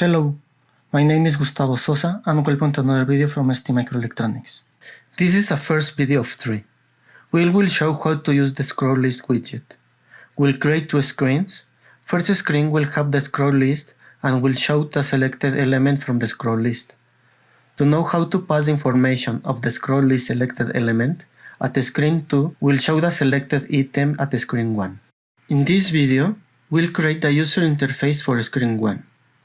Hello, my name is Gustavo Sosa and welcome to another video from ST Microelectronics. This is a first video of three. We will show how to use the scroll list widget. We'll create two screens. First screen will have the scroll list and will show the selected element from the scroll list. To know how to pass information of the scroll list selected element, at screen 2 will show the selected item at screen 1. In this video, we'll create the user interface for screen 1.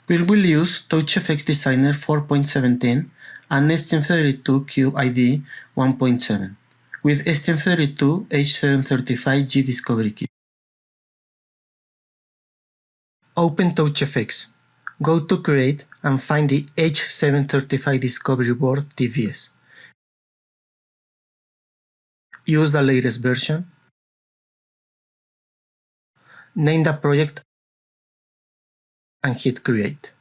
We will use TouchGFX Designer 4.17 and STM32Cube IDE 1.7 with STM32H735G Discovery Kit. Open TouchGFX. Go to Create and find the H735 Discovery Board DVS. Use the latest version. Name the project and hit create.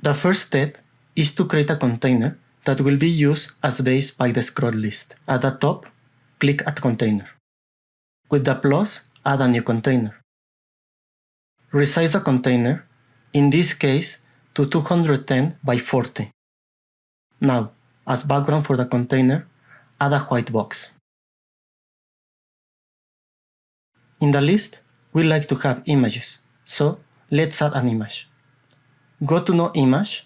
The first step is to create a container that will be used as base by the scroll list. At the top, click Add Container. With the plus, add a new container. Resize the container, in this case to 210 by 40. Now, as background for the container, add a white box. In the list, we like to have images, so let's add an image. Go to No Image.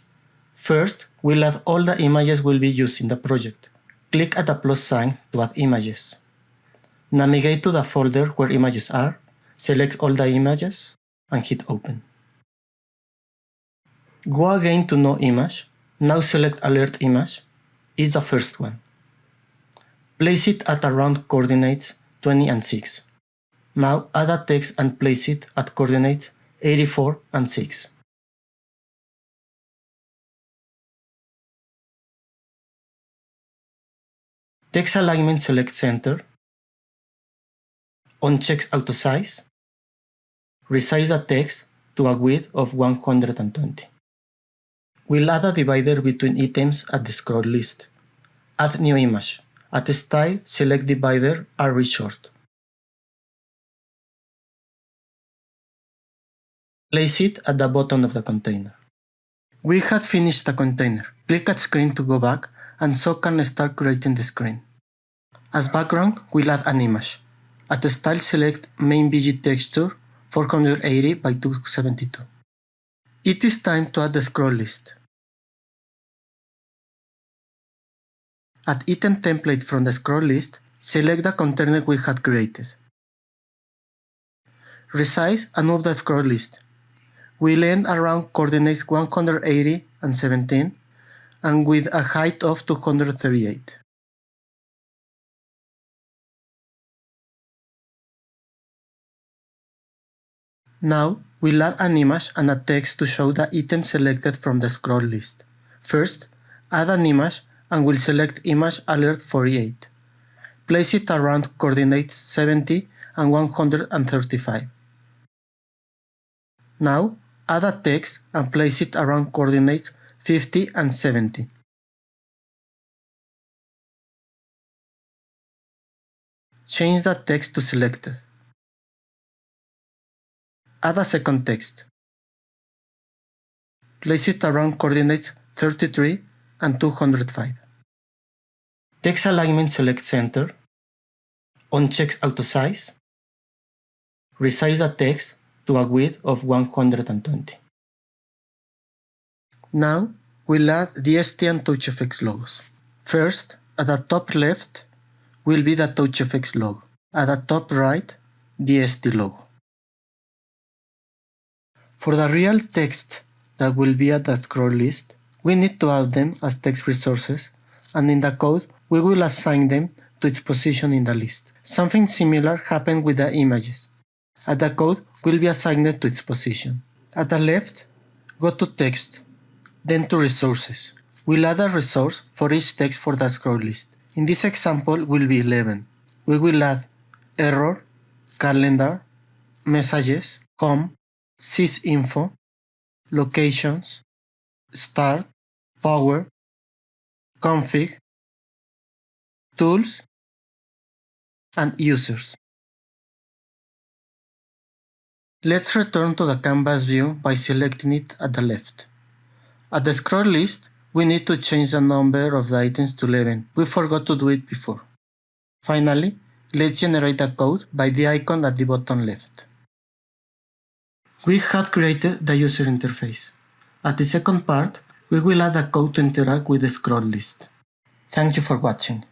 First, we'll add all the images we'll be used in the project. Click at the plus sign to add images. Navigate to the folder where images are, select all the images, and hit Open. Go again to No Image. Now select Alert Image. Is the first one. Place it at around coordinates 20 and 6. Now add a text and place it at coordinates 84 and 6. Text alignment select center. Uncheck auto size. Resize the text to a width of 120. We'll add a divider between items at the scroll list. Add new image. At style, select divider array short. Place it at the bottom of the container. We had finished the container. Click at screen to go back and so can start creating the screen. As background, we'll add an image. At the style select main BG texture 480 by 272. It is time to add the scroll list. At item template from the scroll list, select the container we had created. Resize and move the scroll list We land around coordinates 180 and 17 and with a height of 238. Now, we'll add an image and a text to show the item selected from the scroll list. First, add an image and we'll select Image Alert 48. Place it around coordinates 70 and 135. Now, Add a text and place it around coordinates 50 and 70. Change the text to selected. Add a second text. Place it around coordinates 33 and 205. Text alignment select center. Uncheck auto size. Resize the text to a width of 120. Now, we'll add the ST and TouchGFX logos. First, at the top left will be the TouchGFX logo. At the top right, the ST logo. For the real text that will be at the scroll list, we need to add them as text resources, and in the code, we will assign them to its position in the list. Something similar happened with the images. At the code, will be assigned to its position. At the left, go to Text, then to Resources. We'll add a resource for each text for the scroll list. In this example will be 11. We will add error, calendar, messages, home, sysinfo, locations, start, power, config, tools, and users. Let's return to the canvas view by selecting it at the left. At the scroll list, we need to change the number of the items to 11. We forgot to do it before. Finally, let's generate a code by the icon at the bottom left. We had created the user interface. At the second part, we will add a code to interact with the scroll list. Thank you for watching.